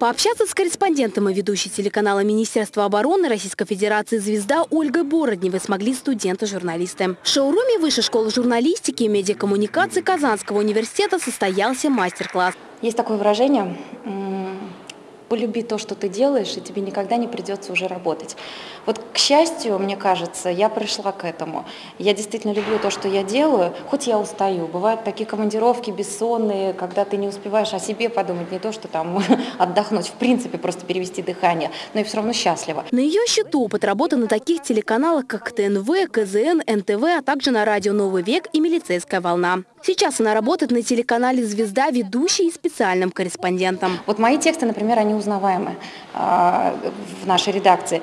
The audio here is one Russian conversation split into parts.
Пообщаться с корреспондентом и ведущей телеканала Министерства обороны Российской Федерации «Звезда» Ольгой Бородневой смогли студенты-журналисты. В шоуруме Высшей школы журналистики и медиакоммуникации Казанского университета состоялся мастер-класс. Есть такое выражение полюби то, что ты делаешь, и тебе никогда не придется уже работать. Вот, к счастью, мне кажется, я пришла к этому. Я действительно люблю то, что я делаю, хоть я устаю. Бывают такие командировки бессонные, когда ты не успеваешь о себе подумать, не то, что там отдохнуть, в принципе, просто перевести дыхание, но и все равно счастлива. На ее счету опыт работы на таких телеканалах, как ТНВ, КЗН, НТВ, а также на радио «Новый век» и «Милицейская волна». Сейчас она работает на телеканале «Звезда» ведущей и специальным корреспондентом. Вот мои тексты, например, они узнаваемы э, в нашей редакции.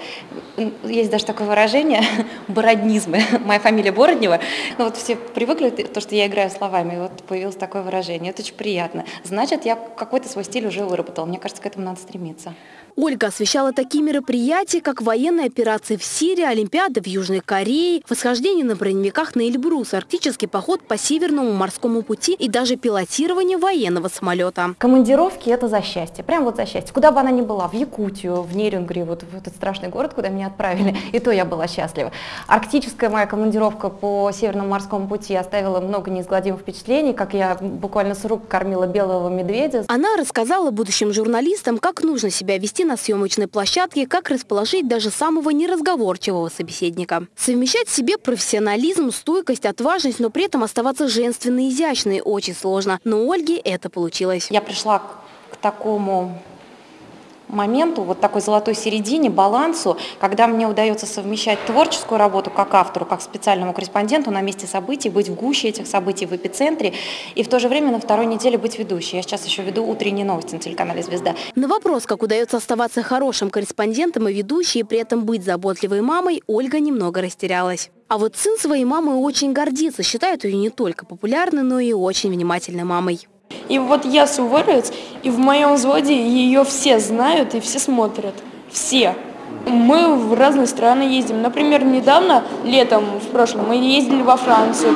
Есть даже такое выражение «бороднизмы». Моя фамилия Бороднева. Ну вот все привыкли, то, что я играю словами, вот появилось такое выражение. Это очень приятно. Значит, я какой-то свой стиль уже выработал. Мне кажется, к этому надо стремиться. Ольга освещала такие мероприятия, как военные операции в Сирии, Олимпиады в Южной Корее, восхождение на броневиках на Эльбрус, арктический поход по Северному морскому пути и даже пилотирование военного самолета. Командировки – это за счастье, прям вот за счастье. Куда бы она ни была, в Якутию, в Нерюнгри, вот в этот страшный город, куда меня отправили, и то я была счастлива. Арктическая моя командировка по Северному морскому пути оставила много неизгладимых впечатлений, как я буквально с рук кормила белого медведя. Она рассказала будущим журналистам, как нужно себя вести на съемочной площадке, как расположить даже самого неразговорчивого собеседника. Совмещать в себе профессионализм, стойкость, отважность, но при этом оставаться женственной и изящной очень сложно. Но у Ольги это получилось. Я пришла к такому моменту, вот такой золотой середине, балансу, когда мне удается совмещать творческую работу как автору, как специальному корреспонденту на месте событий, быть в гуще этих событий, в эпицентре, и в то же время на второй неделе быть ведущей. Я сейчас еще веду утренние новости на телеканале «Звезда». На вопрос, как удается оставаться хорошим корреспондентом и ведущей, и при этом быть заботливой мамой, Ольга немного растерялась. А вот сын своей мамой очень гордится, считает ее не только популярной, но и очень внимательной мамой. И вот я суворовец, и в моем взводе ее все знают и все смотрят. Все. Мы в разные страны ездим. Например, недавно, летом, в прошлом, мы ездили во Францию,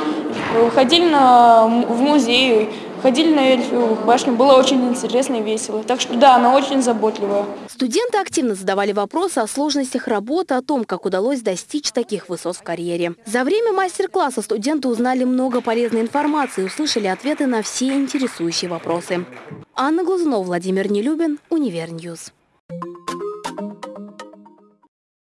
ходили на, в музей, ходили на Эльфову башню. Было очень интересно и весело. Так что да, она очень заботливая. Студенты активно задавали вопросы о сложностях работы, о том, как удалось достичь таких высот в карьере. За время мастер-класса студенты узнали много полезной информации и услышали ответы на все интересующие вопросы. Анна Глазунова, Владимир Нелюбин, Универньюз.